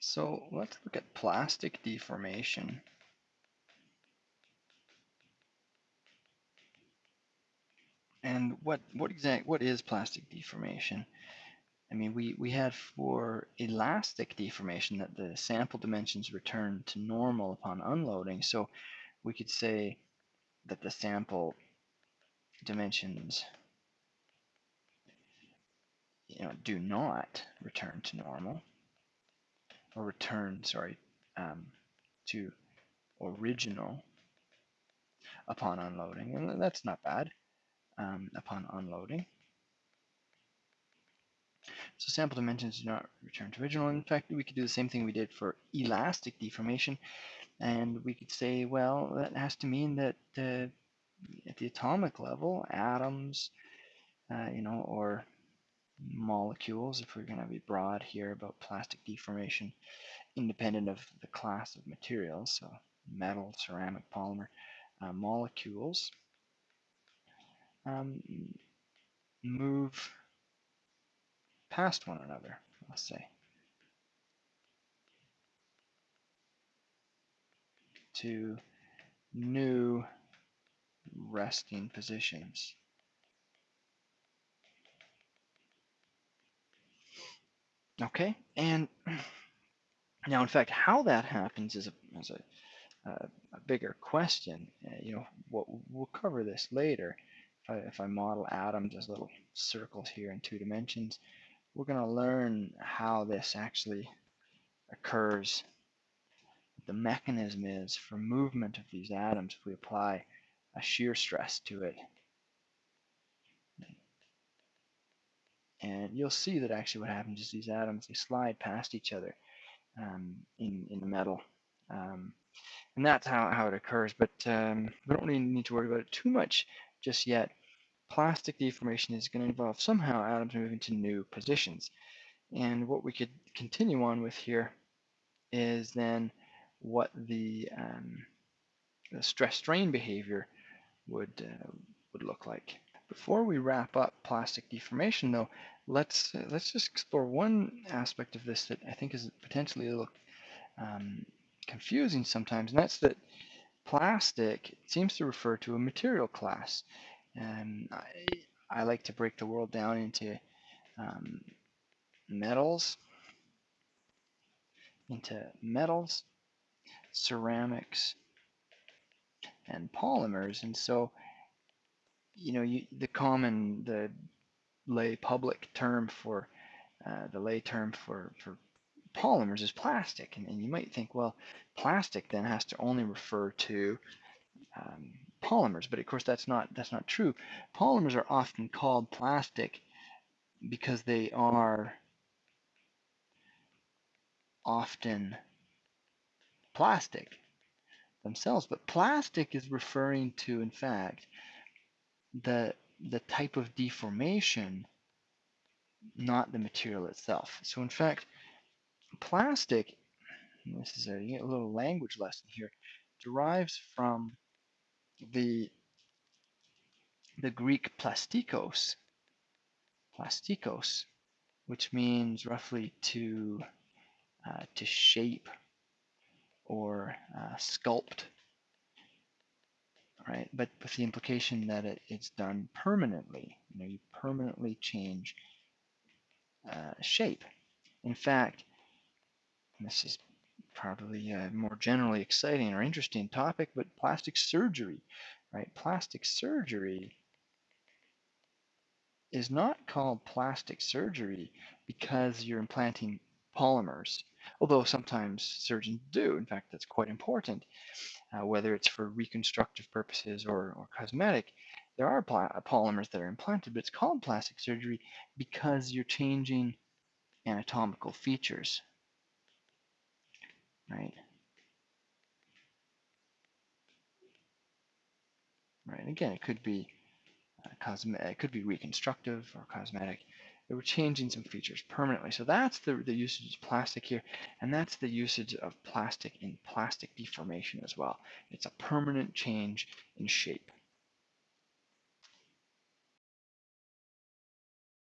So let's look at plastic deformation. And what what exact what is plastic deformation? I mean, we, we had for elastic deformation that the sample dimensions return to normal upon unloading. So we could say that the sample dimensions you know, do not return to normal or return, sorry, um, to original upon unloading. And that's not bad um, upon unloading. So sample dimensions do not return to original. In fact, we could do the same thing we did for elastic deformation. And we could say, well, that has to mean that uh, at the atomic level, atoms, uh, you know, or molecules, if we're going to be broad here about plastic deformation, independent of the class of materials, so metal, ceramic, polymer, uh, molecules, um, move past one another, let's say. To new resting positions. Okay, and now in fact how that happens is a, is a, a, a bigger question. Uh, you know, what, we'll cover this later. If I, if I model atoms as little circles here in two dimensions, we're going to learn how this actually occurs. The mechanism is for movement of these atoms if we apply a shear stress to it. And you'll see that actually what happens is these atoms, they slide past each other um, in, in the metal. Um, and that's how, how it occurs, but um, we don't really need to worry about it too much just yet plastic deformation is going to involve somehow atoms moving to new positions. And what we could continue on with here is then what the, um, the stress strain behavior would, uh, would look like. Before we wrap up plastic deformation though, let's, uh, let's just explore one aspect of this that I think is potentially a little um, confusing sometimes, and that's that plastic seems to refer to a material class. And I, I like to break the world down into um, metals, into metals, ceramics, and polymers. And so, you know, you, the common, the lay public term for, uh, the lay term for, for polymers is plastic. And, and you might think, well, plastic then has to only refer to um, polymers, but of course that's not that's not true. Polymers are often called plastic because they are often plastic themselves, but plastic is referring to, in fact, the the type of deformation, not the material itself. So in fact, plastic, this is a, a little language lesson here, derives from the the Greek plastikos, plastikos, which means roughly to uh, to shape or uh, sculpt, right? But with the implication that it, it's done permanently. You know, you permanently change uh, shape. In fact, this is probably a more generally exciting or interesting topic, but plastic surgery, right? Plastic surgery is not called plastic surgery because you're implanting polymers, although sometimes surgeons do. In fact, that's quite important, uh, whether it's for reconstructive purposes or, or cosmetic. There are polymers that are implanted, but it's called plastic surgery because you're changing anatomical features right? Right, again, it could be uh, cosmetic, it could be reconstructive or cosmetic. They were changing some features permanently. So that's the, the usage of plastic here, and that's the usage of plastic in plastic deformation as well. It's a permanent change in shape.